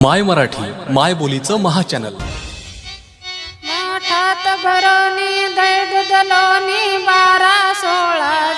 माय मराठी माय बोलीचं महाचॅनल. मोठात भरोनी दैद दलोनी बारा सोळा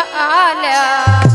आला